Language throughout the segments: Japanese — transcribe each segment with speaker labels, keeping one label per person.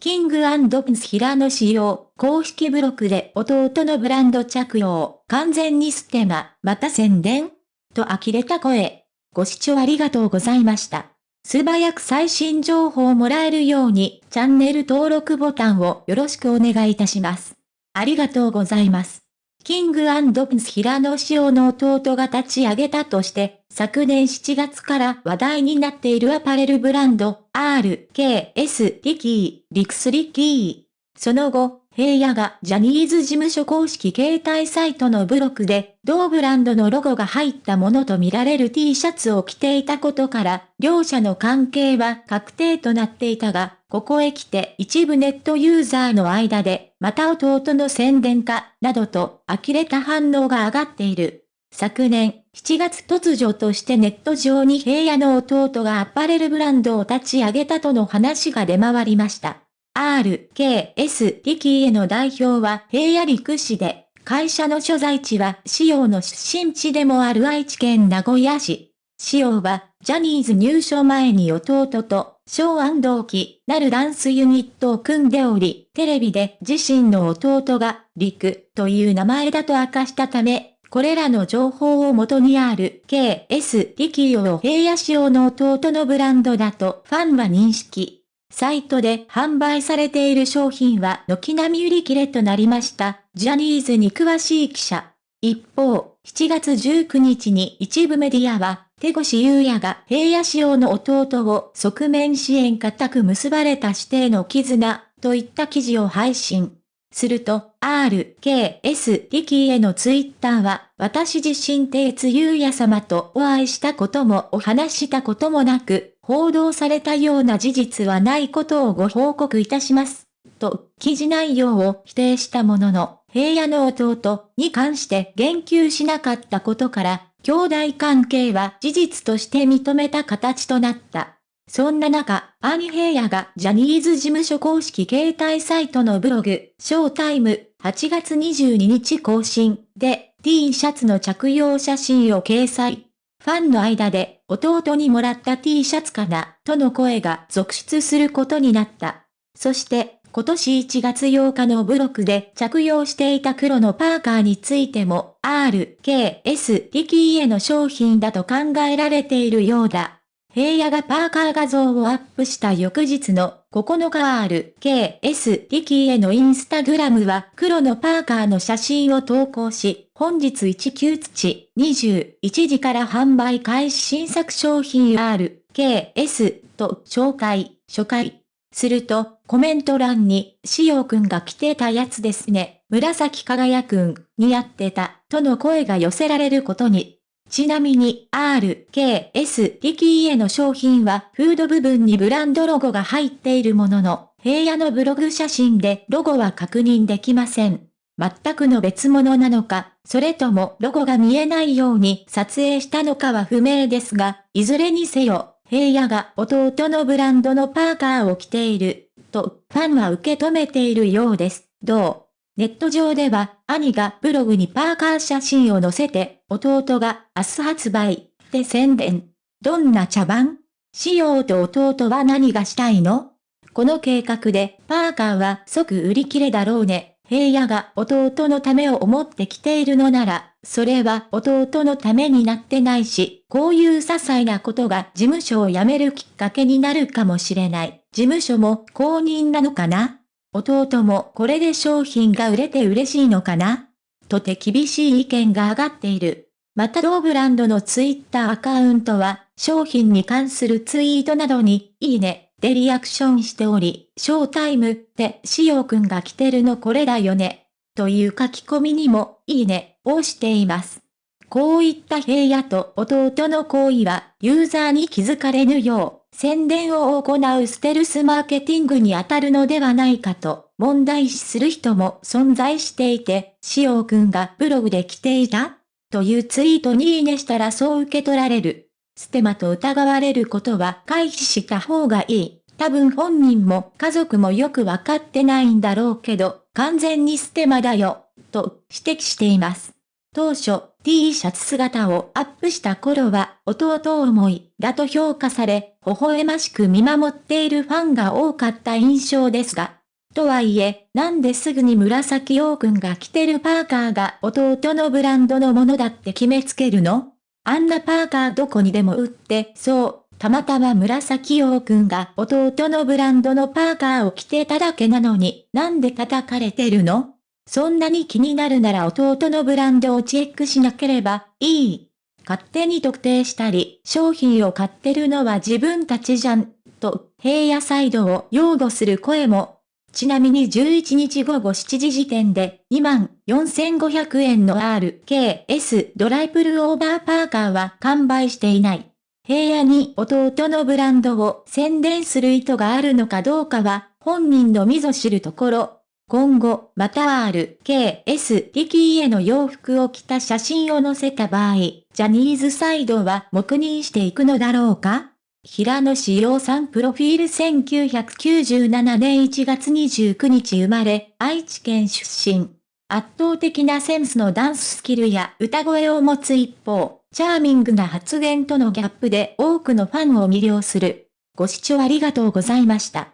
Speaker 1: キングプンス平野仕様、公式ブログで弟のブランド着用、完全にステマ、また宣伝？と呆れた声。ご視聴ありがとうございました。素早く最新情報をもらえるように、チャンネル登録ボタンをよろしくお願いいたします。ありがとうございます。キングプンス平野仕様の弟が立ち上げたとして、昨年7月から話題になっているアパレルブランド、RKS リキー、リクスリキー。その後、平野がジャニーズ事務所公式携帯サイトのブログで、同ブランドのロゴが入ったものとみられる T シャツを着ていたことから、両者の関係は確定となっていたが、ここへ来て一部ネットユーザーの間で、また弟の宣伝か、などと呆れた反応が上がっている。昨年7月突如としてネット上に平野の弟がアパレルブランドを立ち上げたとの話が出回りました。RKS リキーへの代表は平野陸市で、会社の所在地は仕様の出身地でもある愛知県名古屋市。仕様は、ジャニーズ入所前に弟と、小安同期なるダンスユニットを組んでおり、テレビで自身の弟が、リクという名前だと明かしたため、これらの情報を元にある KS リキオを平野仕様の弟のブランドだとファンは認識。サイトで販売されている商品は軒並み売り切れとなりました。ジャニーズに詳しい記者。一方、7月19日に一部メディアは、手越優也が平野仕様の弟を側面支援固く結ばれた指定の絆といった記事を配信。すると、RKS リキへのツイッターは、私自身手津優也様とお会いしたこともお話したこともなく、報道されたような事実はないことをご報告いたします。と、記事内容を否定したものの、平野の弟に関して言及しなかったことから、兄弟関係は事実として認めた形となった。そんな中、兄平野がジャニーズ事務所公式携帯サイトのブログ、ショータイム8月22日更新で T シャツの着用写真を掲載。ファンの間で弟にもらった T シャツかなとの声が続出することになった。そして今年1月8日のブログで着用していた黒のパーカーについても RKS リキーへの商品だと考えられているようだ。平野がパーカー画像をアップした翌日の9日ある KS リキーへのインスタグラムは黒のパーカーの写真を投稿し、本日19土21時から販売開始新作商品 R、KS と紹介、初回。すると、コメント欄に、しおくんが着てたやつですね、紫輝くん、似合ってた、との声が寄せられることに、ちなみに RKS リキーへの商品はフード部分にブランドロゴが入っているものの、平野のブログ写真でロゴは確認できません。全くの別物なのか、それともロゴが見えないように撮影したのかは不明ですが、いずれにせよ、平野が弟のブランドのパーカーを着ている、とファンは受け止めているようです。どう？ネット上では、兄がブログにパーカー写真を載せて、弟が明日発売、で宣伝。どんな茶番？仕様と弟は何がしたいの？この計画で、パーカーは即売り切れだろうね。平野が弟のためを思って着ているのなら、それは弟のためになってないし、こういう些細なことが事務所を辞めるきっかけになるかもしれない。事務所も公認なのかな？弟もこれで商品が売れて嬉しいのかな？とて厳しい意見が上がっている。また同ブランドのツイッターアカウントは、商品に関するツイートなどに、いいね、でリアクションしており、ショータイムで、しおくんが着てるのこれだよね。という書き込みにも、いいね、をしています。こういった平野と弟の行為は、ユーザーに気づかれぬよう、宣伝を行うステルスマーケティングに当たるのではないかと問題視する人も存在していて、しおくんがブログで来ていたというツイートにいいねしたらそう受け取られる。ステマと疑われることは回避した方がいい。多分本人も家族もよくわかってないんだろうけど、完全にステマだよ、と指摘しています。当初、T シャツ姿をアップした頃は弟思いだと評価され、微笑ましく見守っているファンが多かった印象ですが、とはいえ、なんですぐに紫陽くんが着てるパーカーが弟のブランドのものだって決めつけるの？あんなパーカーどこにでも売って、そう、たまたま紫陽くんが弟のブランドのパーカーを着てただけなのに、なんで叩かれてるの？そんなに気になるなら弟のブランドをチェックしなければいい。勝手に特定したり、商品を買ってるのは自分たちじゃん、と平野サイドを擁護する声もちなみに11日午後7時時点で2万4500円の RKS ドライプルオーバーパーカーは完売していない。平野に弟のブランドを宣伝する意図があるのかどうかは本人のみぞ知るところ。今後、また RKS 力への洋服を着た写真を載せた場合、ジャニーズサイドは黙認していくのだろうか？平野志陽さんプロフィール1997年1月29日生まれ、愛知県出身。圧倒的なセンスのダンススキルや歌声を持つ一方、チャーミングな発言とのギャップで多くのファンを魅了する。ご視聴ありがとうございました。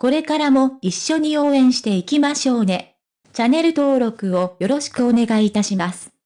Speaker 1: これからも一緒に応援していきましょうね。チャンネル登録をよろしくお願いいたします。